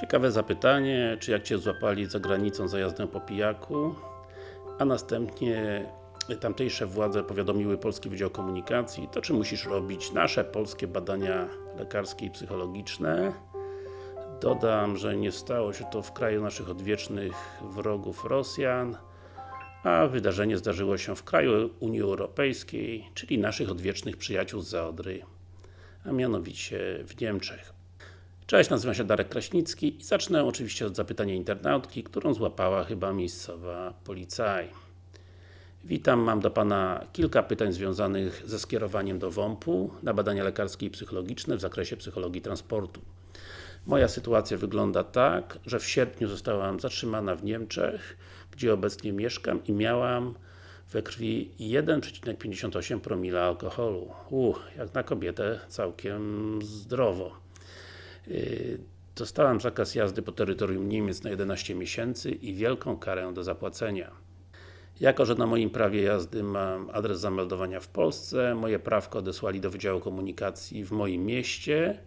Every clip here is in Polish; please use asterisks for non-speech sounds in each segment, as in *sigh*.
Ciekawe zapytanie, czy jak Cię złapali za granicą za jazdę po pijaku, a następnie tamtejsze władze powiadomiły Polski Wydział Komunikacji, to czy musisz robić nasze polskie badania lekarskie i psychologiczne? Dodam, że nie stało się to w kraju naszych odwiecznych wrogów Rosjan, a wydarzenie zdarzyło się w kraju Unii Europejskiej, czyli naszych odwiecznych przyjaciół z Zaodry, a mianowicie w Niemczech. Cześć, nazywam się Darek Kraśnicki i zacznę oczywiście od zapytania internautki, którą złapała chyba miejscowa policaj. Witam, mam do Pana kilka pytań związanych ze skierowaniem do WOMP-u na badania lekarskie i psychologiczne w zakresie psychologii transportu. Moja sytuacja wygląda tak, że w sierpniu zostałam zatrzymana w Niemczech, gdzie obecnie mieszkam i miałam we krwi 1,58 promila alkoholu. Uch, jak na kobietę całkiem zdrowo. Yy, dostałam zakaz jazdy po terytorium Niemiec na 11 miesięcy i wielką karę do zapłacenia. Jako, że na moim prawie jazdy mam adres zameldowania w Polsce, moje prawko odesłali do Wydziału Komunikacji w moim mieście,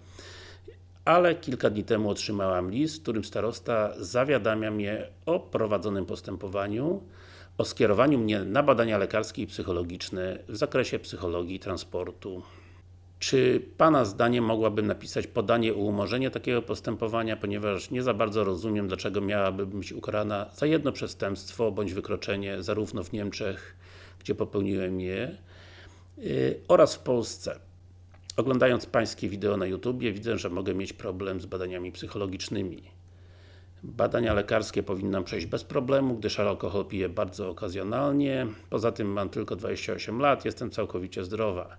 ale kilka dni temu otrzymałam list, w którym starosta zawiadamia mnie o prowadzonym postępowaniu, o skierowaniu mnie na badania lekarskie i psychologiczne w zakresie psychologii transportu. Czy Pana zdaniem mogłabym napisać podanie o umorzenie takiego postępowania, ponieważ nie za bardzo rozumiem, dlaczego miałaby być ukarana za jedno przestępstwo, bądź wykroczenie, zarówno w Niemczech, gdzie popełniłem je, yy, oraz w Polsce. Oglądając Pańskie wideo na YouTubie, widzę, że mogę mieć problem z badaniami psychologicznymi. Badania lekarskie powinnam przejść bez problemu, gdyż alkohol piję bardzo okazjonalnie. Poza tym mam tylko 28 lat, jestem całkowicie zdrowa.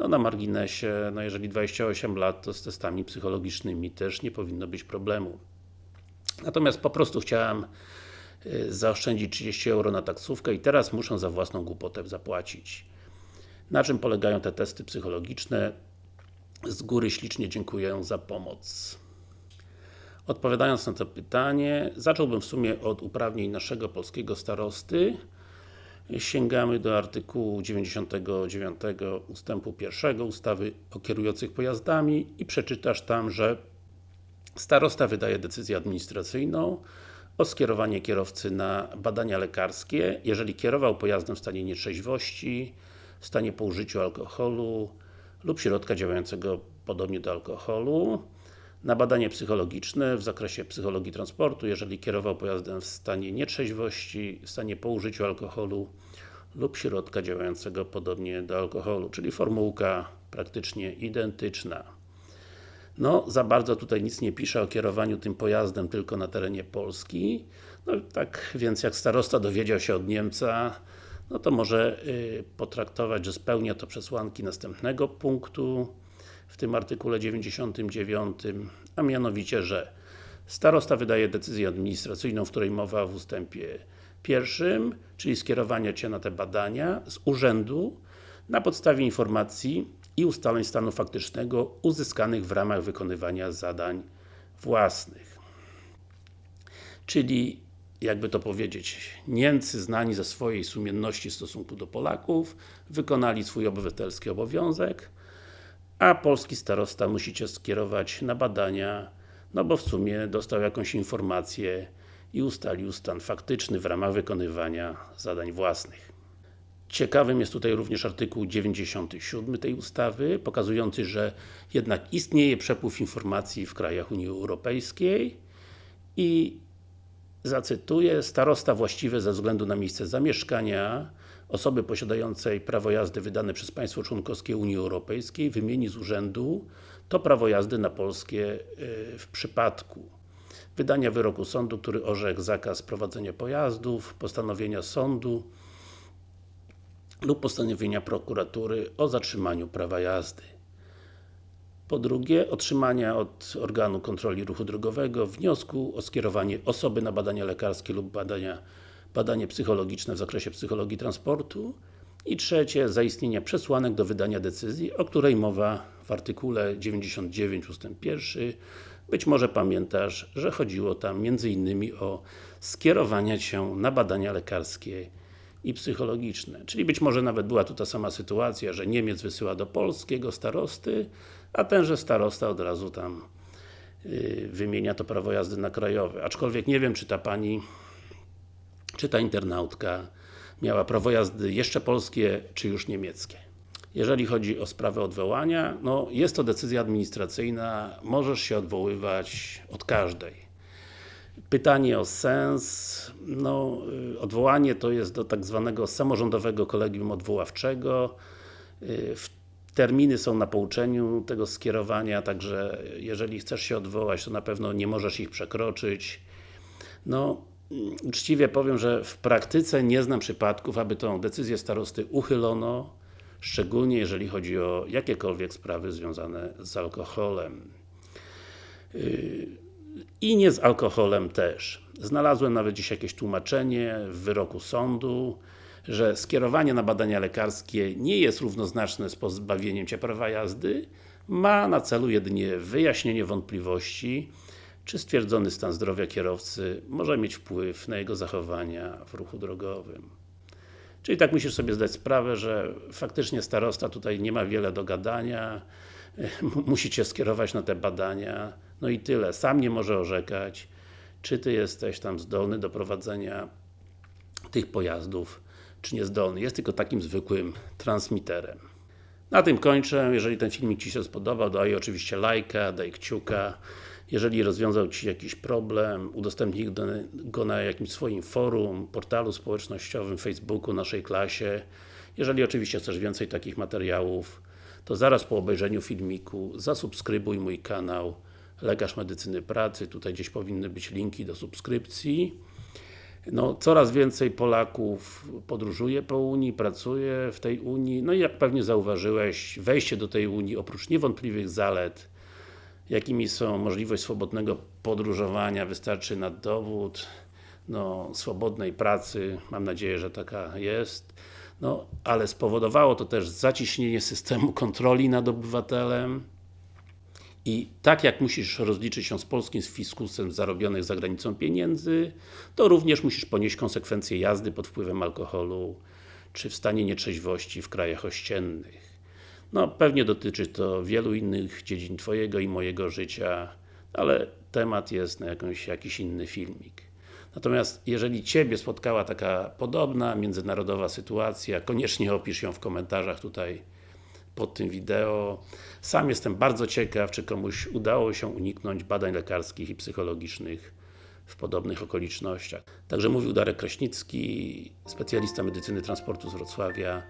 No na marginesie, no jeżeli 28 lat, to z testami psychologicznymi też nie powinno być problemu. Natomiast po prostu chciałem y, zaoszczędzić 30 euro na taksówkę i teraz muszę za własną głupotę zapłacić. Na czym polegają te testy psychologiczne? Z góry ślicznie dziękuję za pomoc. Odpowiadając na to pytanie, zacząłbym w sumie od uprawnień naszego polskiego starosty, sięgamy do artykułu 99 ustępu 1 ustawy o kierujących pojazdami i przeczytasz tam, że starosta wydaje decyzję administracyjną o skierowanie kierowcy na badania lekarskie, jeżeli kierował pojazdem w stanie nietrzeźwości, w stanie po użyciu alkoholu lub środka działającego podobnie do alkoholu, na badanie psychologiczne w zakresie psychologii transportu, jeżeli kierował pojazdem w stanie nietrzeźwości, w stanie po użyciu alkoholu lub środka działającego podobnie do alkoholu, czyli formułka praktycznie identyczna. No, za bardzo tutaj nic nie pisze o kierowaniu tym pojazdem tylko na terenie Polski. No tak więc jak starosta dowiedział się od Niemca, no to może y, potraktować, że spełnia to przesłanki następnego punktu w tym artykule 99, a mianowicie, że starosta wydaje decyzję administracyjną, w której mowa w ustępie pierwszym, czyli skierowania Cię na te badania z urzędu na podstawie informacji i ustaleń stanu faktycznego uzyskanych w ramach wykonywania zadań własnych. Czyli, jakby to powiedzieć, Niemcy znani ze swojej sumienności w stosunku do Polaków wykonali swój obywatelski obowiązek, a polski starosta musi Cię skierować na badania, no bo w sumie dostał jakąś informację i ustalił stan faktyczny w ramach wykonywania zadań własnych. Ciekawym jest tutaj również artykuł 97 tej ustawy, pokazujący, że jednak istnieje przepływ informacji w krajach Unii Europejskiej i zacytuję, starosta właściwy ze względu na miejsce zamieszkania osoby posiadającej prawo jazdy wydane przez państwo członkowskie Unii Europejskiej wymieni z urzędu to prawo jazdy na polskie y, w przypadku wydania wyroku sądu, który orzekł zakaz prowadzenia pojazdów, postanowienia sądu lub postanowienia prokuratury o zatrzymaniu prawa jazdy. Po drugie, otrzymania od organu kontroli ruchu drogowego wniosku o skierowanie osoby na badania lekarskie lub badania, badanie psychologiczne w zakresie psychologii transportu i trzecie, zaistnienia przesłanek do wydania decyzji, o której mowa w artykule 99 ust. 1 być może pamiętasz, że chodziło tam m.in. o skierowanie się na badania lekarskie i psychologiczne. Czyli być może nawet była tu ta sama sytuacja, że Niemiec wysyła do polskiego starosty, a tenże starosta od razu tam yy, wymienia to prawo jazdy na krajowe. Aczkolwiek nie wiem, czy ta Pani, czy ta internautka miała prawo jazdy jeszcze polskie, czy już niemieckie. Jeżeli chodzi o sprawę odwołania, no jest to decyzja administracyjna, możesz się odwoływać od każdej. Pytanie o sens, no odwołanie to jest do tak zwanego samorządowego kolegium odwoławczego. Terminy są na pouczeniu tego skierowania, także jeżeli chcesz się odwołać, to na pewno nie możesz ich przekroczyć. No, uczciwie powiem, że w praktyce nie znam przypadków, aby tą decyzję starosty uchylono, szczególnie jeżeli chodzi o jakiekolwiek sprawy związane z alkoholem. I nie z alkoholem też. Znalazłem nawet dziś jakieś tłumaczenie w wyroku sądu, że skierowanie na badania lekarskie nie jest równoznaczne z pozbawieniem Cię prawa jazdy, ma na celu jedynie wyjaśnienie wątpliwości, czy stwierdzony stan zdrowia kierowcy może mieć wpływ na jego zachowania w ruchu drogowym. Czyli tak musisz sobie zdać sprawę, że faktycznie starosta tutaj nie ma wiele do gadania, *laughs* musi Cię skierować na te badania, no i tyle. Sam nie może orzekać, czy Ty jesteś tam zdolny do prowadzenia tych pojazdów, czy niezdolny. Jest tylko takim zwykłym transmiterem. Na tym kończę. Jeżeli ten filmik Ci się spodobał, daj oczywiście lajka, daj kciuka. Jeżeli rozwiązał Ci jakiś problem, udostępnij go na jakimś swoim forum, portalu społecznościowym, Facebooku, naszej klasie. Jeżeli oczywiście chcesz więcej takich materiałów, to zaraz po obejrzeniu filmiku zasubskrybuj mój kanał Lekarz Medycyny Pracy. Tutaj gdzieś powinny być linki do subskrypcji. No, coraz więcej Polaków podróżuje po Unii, pracuje w tej Unii, no i jak pewnie zauważyłeś, wejście do tej Unii, oprócz niewątpliwych zalet, jakimi są możliwość swobodnego podróżowania, wystarczy na dowód, no, swobodnej pracy, mam nadzieję, że taka jest, no, ale spowodowało to też zaciśnienie systemu kontroli nad obywatelem, i tak jak musisz rozliczyć się z polskim fiskusem zarobionych za granicą pieniędzy, to również musisz ponieść konsekwencje jazdy pod wpływem alkoholu, czy w stanie nietrzeźwości w krajach ościennych. No, pewnie dotyczy to wielu innych dziedzin Twojego i mojego życia, ale temat jest na jakąś, jakiś inny filmik. Natomiast jeżeli Ciebie spotkała taka podobna, międzynarodowa sytuacja, koniecznie opisz ją w komentarzach tutaj pod tym wideo. Sam jestem bardzo ciekaw, czy komuś udało się uniknąć badań lekarskich i psychologicznych w podobnych okolicznościach. Także mówił Darek Kraśnicki, specjalista medycyny transportu z Wrocławia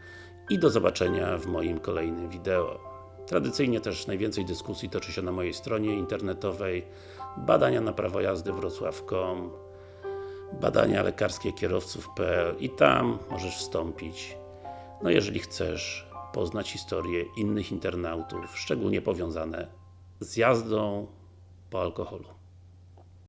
i do zobaczenia w moim kolejnym wideo. Tradycyjnie też najwięcej dyskusji toczy się na mojej stronie internetowej badania na prawo jazdy wrocław.com badania lekarskie kierowców.pl i tam możesz wstąpić no jeżeli chcesz poznać historię innych internautów, szczególnie powiązane z jazdą po alkoholu.